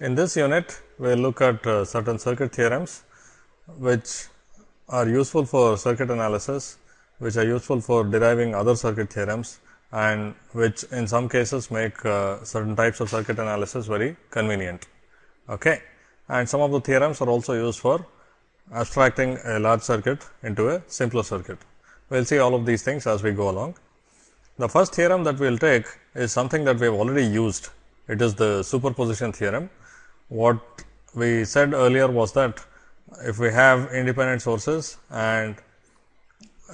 In this unit, we will look at uh, certain circuit theorems, which are useful for circuit analysis, which are useful for deriving other circuit theorems and which in some cases make uh, certain types of circuit analysis very convenient. Okay. And some of the theorems are also used for abstracting a large circuit into a simpler circuit. We will see all of these things as we go along. The first theorem that we will take is something that we have already used. It is the superposition theorem. What we said earlier was that if we have independent sources and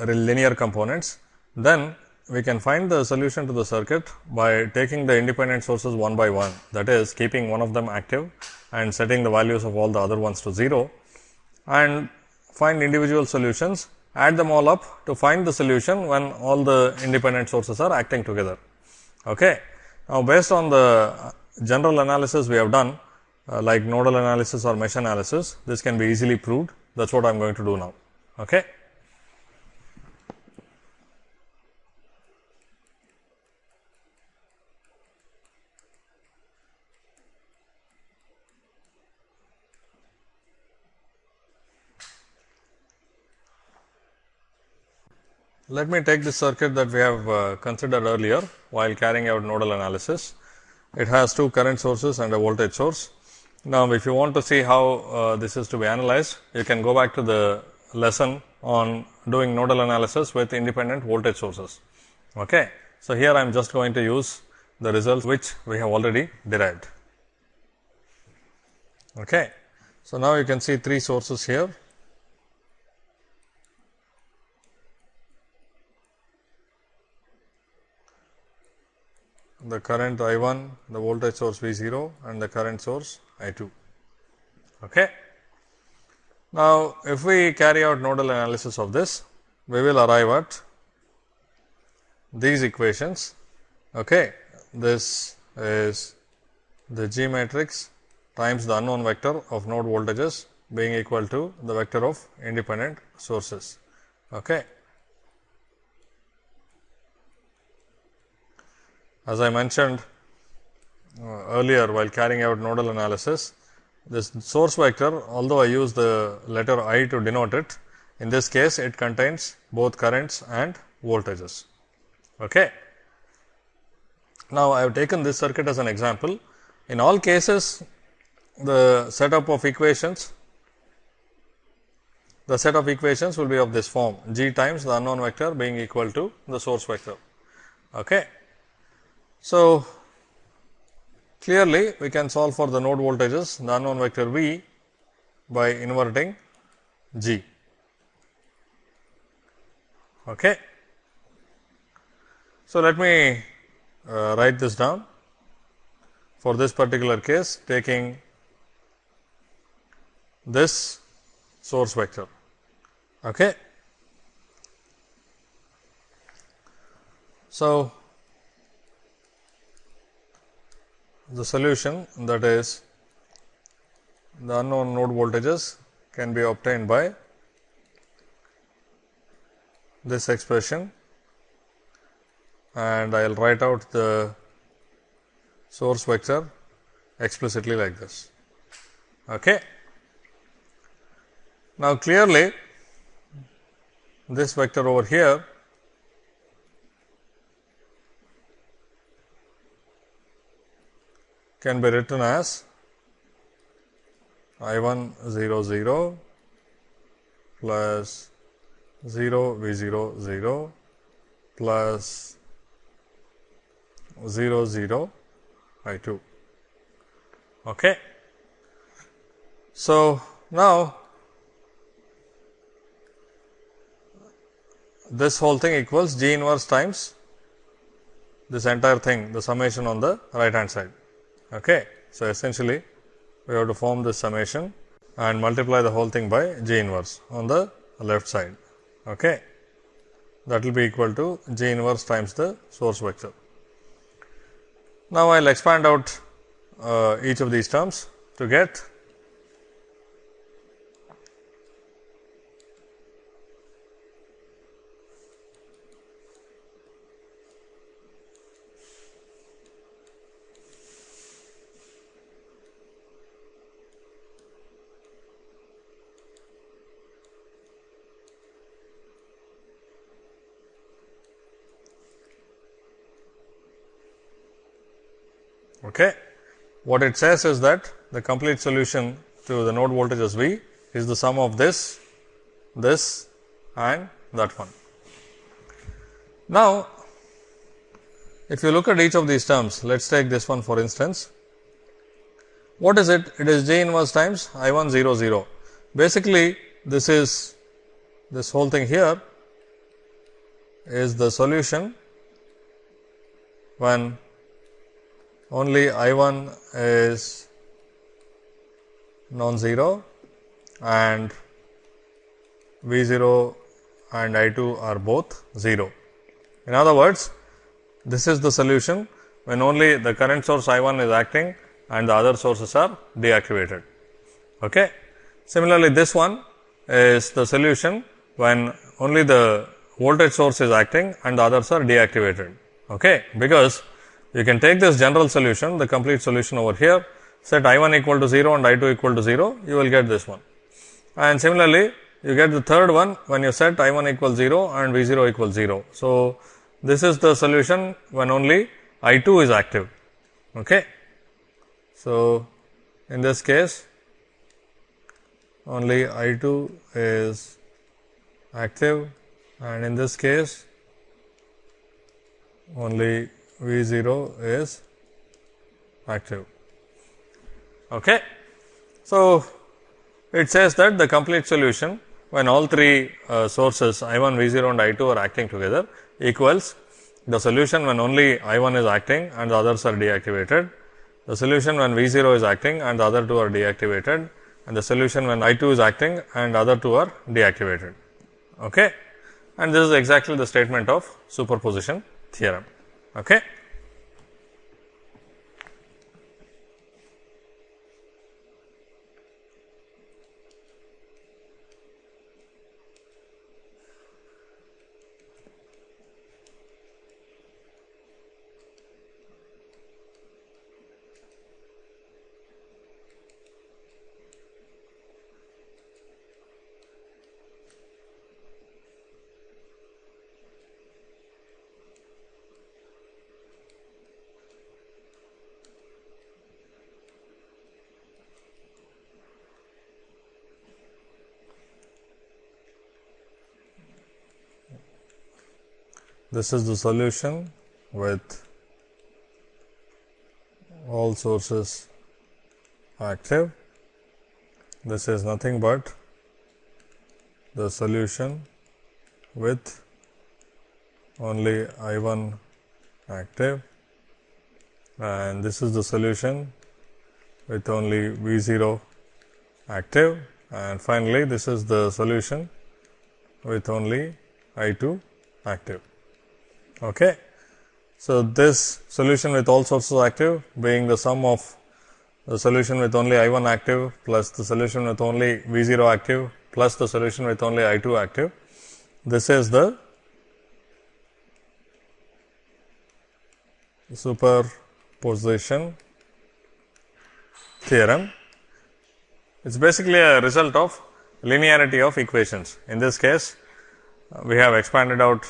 linear components, then we can find the solution to the circuit by taking the independent sources one by one. That is, keeping one of them active and setting the values of all the other ones to 0 and find individual solutions, add them all up to find the solution when all the independent sources are acting together. Okay. Now, based on the general analysis we have done, uh, like nodal analysis or mesh analysis, this can be easily proved. That is what I am going to do now. Okay. Let me take the circuit that we have uh, considered earlier while carrying out nodal analysis. It has two current sources and a voltage source. Now, if you want to see how uh, this is to be analyzed, you can go back to the lesson on doing nodal analysis with independent voltage sources. Okay. So, here I am just going to use the results which we have already derived. Okay. So, now you can see three sources here the current I 1, the voltage source V 0 and the current source I 2. Okay. Now, if we carry out nodal analysis of this, we will arrive at these equations. Okay. This is the G matrix times the unknown vector of node voltages being equal to the vector of independent sources. Okay. As I mentioned uh, earlier while carrying out nodal analysis, this source vector although I use the letter I to denote it, in this case it contains both currents and voltages. Okay. Now, I have taken this circuit as an example. In all cases, the setup of equations, the set of equations will be of this form g times the unknown vector being equal to the source vector. Okay. So, clearly we can solve for the node voltages the unknown vector V by inverting G. Okay. So, let me uh, write this down for this particular case taking this source vector. Okay. So, the solution that is the unknown node voltages can be obtained by this expression and I will write out the source vector explicitly like this. Okay. Now, clearly this vector over here can be written as I 1 0 0 plus 0 V 0 0 plus 0 0 I 2. Okay. So, now this whole thing equals G inverse times this entire thing the summation on the right hand side. Okay. So, essentially we have to form this summation and multiply the whole thing by G inverse on the left side. Okay. That will be equal to G inverse times the source vector. Now, I will expand out uh, each of these terms to get Okay. What it says is that the complete solution to the node voltages V is the sum of this, this and that one. Now, if you look at each of these terms, let us take this one for instance. What is it? It is G inverse times I 1 0 0. Basically, this is this whole thing here is the solution when only I 1 is non-zero and V 0 and I 2 are both 0. In other words, this is the solution when only the current source I 1 is acting and the other sources are deactivated. Okay. Similarly, this one is the solution when only the voltage source is acting and the others are deactivated. Okay. Because you can take this general solution, the complete solution over here, set I 1 equal to 0 and I 2 equal to 0, you will get this one. And similarly, you get the third one when you set I 1 equals 0 and V 0 equals 0. So, this is the solution when only I 2 is active. Okay. So, in this case, only I 2 is active and in this case only V 0 is active. Okay. So, it says that the complete solution when all three uh, sources I 1, V 0 and I 2 are acting together equals the solution when only I 1 is acting and the others are deactivated, the solution when V 0 is acting and the other two are deactivated and the solution when I 2 is acting and other two are deactivated. Okay. And this is exactly the statement of superposition theorem. Okay. This is the solution with all sources active. This is nothing but the solution with only I 1 active and this is the solution with only V 0 active and finally, this is the solution with only I 2 active. Okay. So, this solution with all sources active being the sum of the solution with only I 1 active plus the solution with only V 0 active plus the solution with only I 2 active. This is the superposition theorem. It is basically a result of linearity of equations. In this case, uh, we have expanded out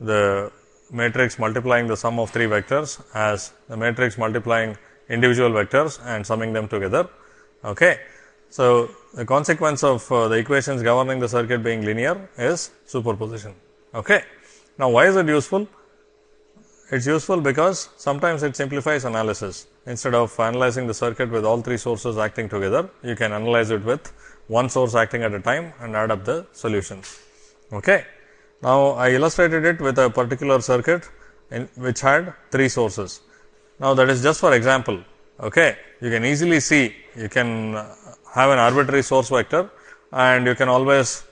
the matrix multiplying the sum of three vectors as the matrix multiplying individual vectors and summing them together. Okay. So, the consequence of uh, the equations governing the circuit being linear is superposition. Okay. Now, why is it useful? It is useful because sometimes it simplifies analysis. Instead of analyzing the circuit with all three sources acting together, you can analyze it with one source acting at a time and add up the solutions. Okay. Now, I illustrated it with a particular circuit in which had three sources. Now, that is just for example. Okay. You can easily see you can have an arbitrary source vector and you can always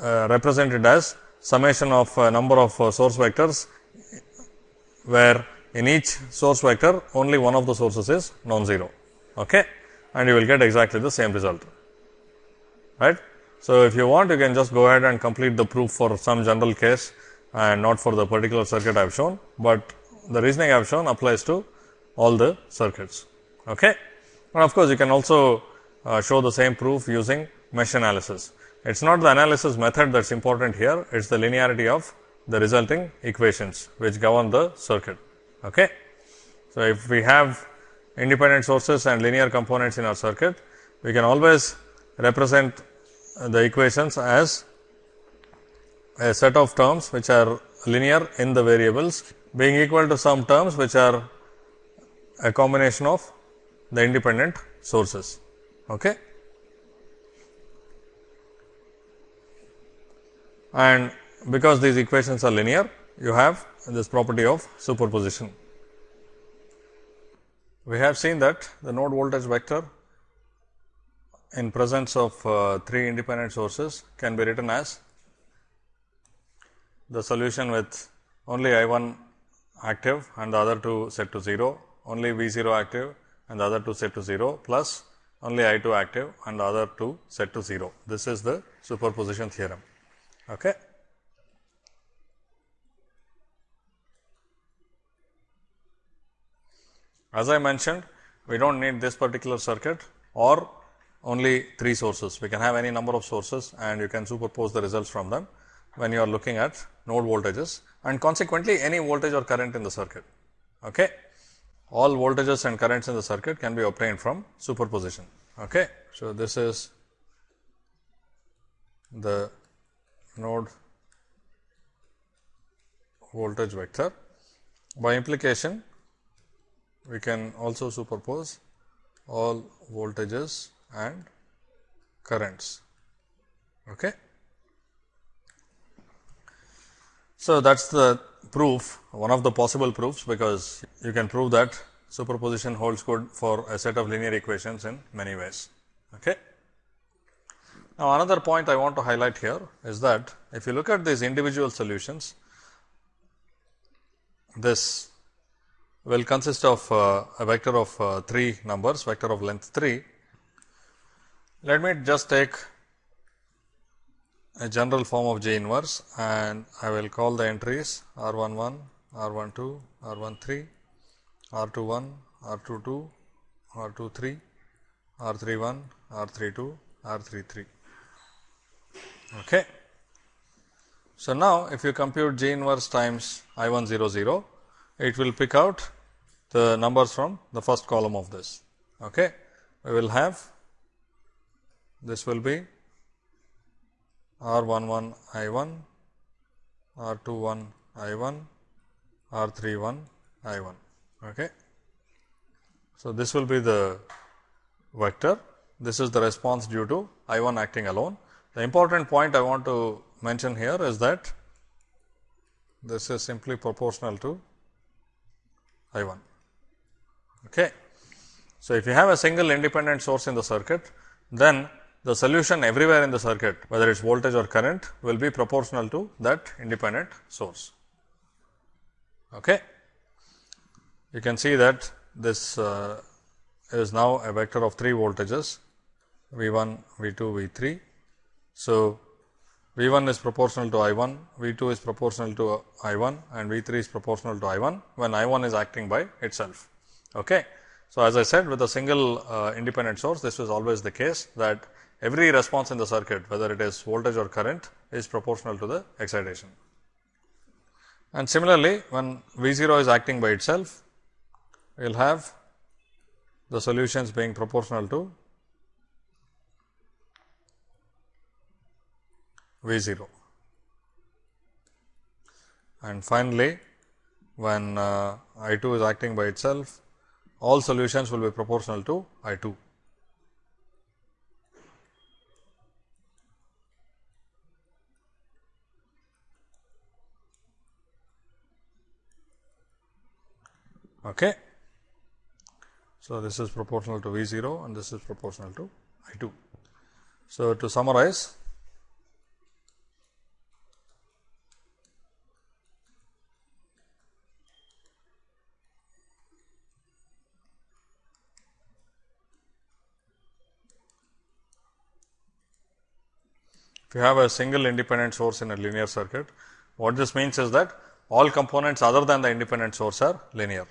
uh, represent it as summation of a number of uh, source vectors where in each source vector only one of the sources is non-zero okay and you will get exactly the same result right so, if you want you can just go ahead and complete the proof for some general case and not for the particular circuit I have shown, but the reasoning I have shown applies to all the circuits. Okay. And of course, you can also uh, show the same proof using mesh analysis. It is not the analysis method that is important here, it is the linearity of the resulting equations which govern the circuit. Okay. So, if we have independent sources and linear components in our circuit, we can always represent the equations as a set of terms which are linear in the variables being equal to some terms which are a combination of the independent sources. Okay. And because these equations are linear, you have this property of superposition. We have seen that the node voltage vector in presence of uh, three independent sources can be written as the solution with only I 1 active and the other two set to 0, only V 0 active and the other two set to 0 plus only I 2 active and the other two set to 0. This is the superposition theorem. Okay. As I mentioned, we do not need this particular circuit or only 3 sources. We can have any number of sources and you can superpose the results from them when you are looking at node voltages and consequently any voltage or current in the circuit. Okay. All voltages and currents in the circuit can be obtained from superposition. Okay. So, this is the node voltage vector. By implication, we can also superpose all voltages and currents. Okay. So, that is the proof one of the possible proofs, because you can prove that superposition holds good for a set of linear equations in many ways. Okay. Now, another point I want to highlight here is that if you look at these individual solutions, this will consist of uh, a vector of uh, 3 numbers, vector of length 3. Let me just take a general form of G inverse and I will call the entries R 1 1, R 1 2, R 1 3, R 2 1, R 2 2, R 2 3, R 3 1, R 3 2, R 3 3. Okay. So, now if you compute G inverse times I 1 0 0, it will pick out the numbers from the first column of this. Okay. We will have this will be R 1 1 I 1, R 2 1 I 1, R 3 1 I 1. Okay. So, this will be the vector. This is the response due to I 1 acting alone. The important point I want to mention here is that this is simply proportional to I 1. Okay. So, if you have a single independent source in the circuit, then the solution everywhere in the circuit whether it is voltage or current will be proportional to that independent source. Okay. You can see that this uh, is now a vector of 3 voltages V 1, V 2, V 3. So, V 1 is proportional to I 1, V 2 is proportional to I 1 and V 3 is proportional to I 1 when I 1 is acting by itself. Okay. So, as I said with a single uh, independent source this is always the case that every response in the circuit whether it is voltage or current is proportional to the excitation. And similarly, when V 0 is acting by itself we will have the solutions being proportional to V 0. And finally, when uh, I 2 is acting by itself, all solutions will be proportional to I 2. Okay. So, this is proportional to V 0 and this is proportional to I 2. So, to summarize If you have a single independent source in a linear circuit, what this means is that all components other than the independent source are linear.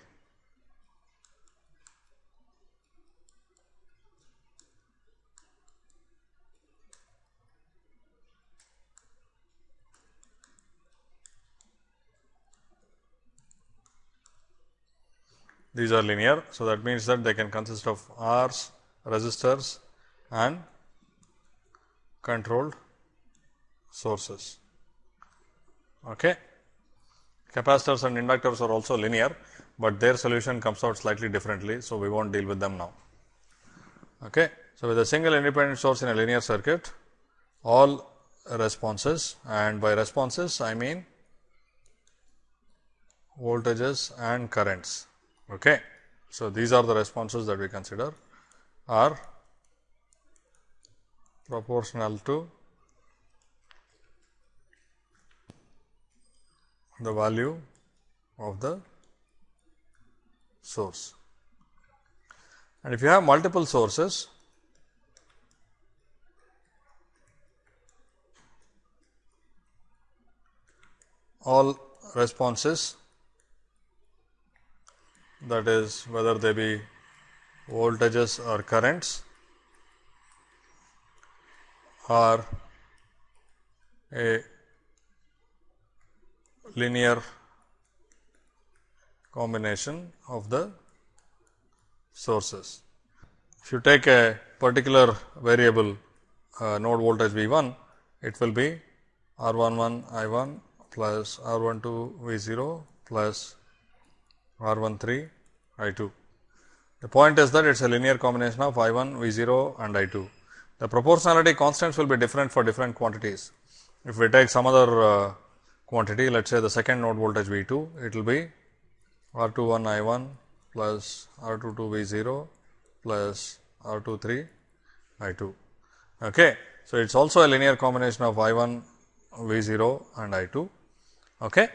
These are linear. So, that means that they can consist of R's, resistors and controlled sources. Okay. Capacitors and inductors are also linear, but their solution comes out slightly differently. So, we will not deal with them now. Okay. So, with a single independent source in a linear circuit, all responses and by responses I mean voltages and currents. Okay. So, these are the responses that we consider are proportional to the value of the source. And if you have multiple sources, all responses that is whether they be voltages or currents are a linear combination of the sources. If you take a particular variable uh, node voltage V 1, it will be R 1 1 I 1 plus R 1 2 V 0 plus R 1 3 I 2. The point is that it is a linear combination of I 1 V 0 and I 2. The proportionality constants will be different for different quantities. If we take some other uh, quantity, let us say the second node voltage V 2, it will be R 2 1 I 1 plus R 2 2 V 0 plus R 2 3 I 2. Okay. So, it is also a linear combination of I 1 V 0 and I 2. Okay.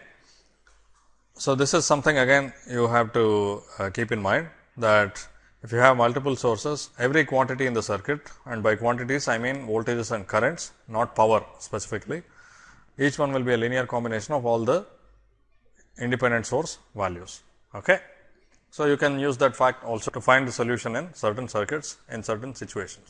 So, this is something again you have to uh, keep in mind that if you have multiple sources, every quantity in the circuit and by quantities I mean voltages and currents not power specifically, each one will be a linear combination of all the independent source values. Okay. So, you can use that fact also to find the solution in certain circuits in certain situations.